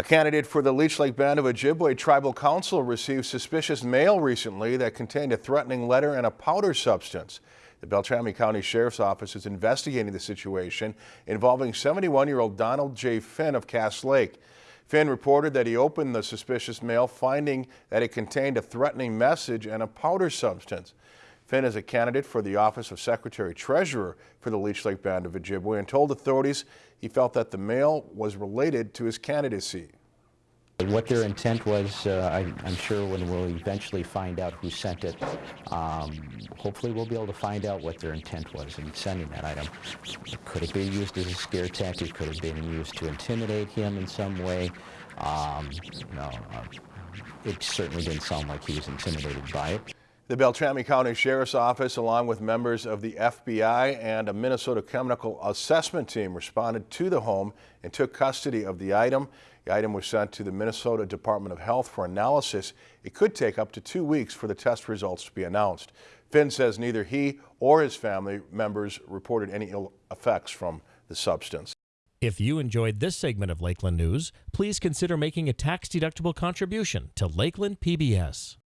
A candidate for the Leech Lake Band of Ojibwe Tribal Council received suspicious mail recently that contained a threatening letter and a powder substance. The Beltrami County Sheriff's Office is investigating the situation involving 71-year-old Donald J. Finn of Cass Lake. Finn reported that he opened the suspicious mail finding that it contained a threatening message and a powder substance. Finn is a candidate for the office of Secretary Treasurer for the Leech Lake Band of Ojibwe and told authorities he felt that the mail was related to his candidacy. What their intent was, uh, I, I'm sure when we'll eventually find out who sent it, um, hopefully we'll be able to find out what their intent was in sending that item. Could it be used as a scare tactic? Could have been used to intimidate him in some way? Um, no, uh, it certainly didn't sound like he was intimidated by it. The Beltrami County Sheriff's Office, along with members of the FBI and a Minnesota Chemical Assessment Team, responded to the home and took custody of the item. The item was sent to the Minnesota Department of Health for analysis. It could take up to two weeks for the test results to be announced. Finn says neither he or his family members reported any ill effects from the substance. If you enjoyed this segment of Lakeland News, please consider making a tax-deductible contribution to Lakeland PBS.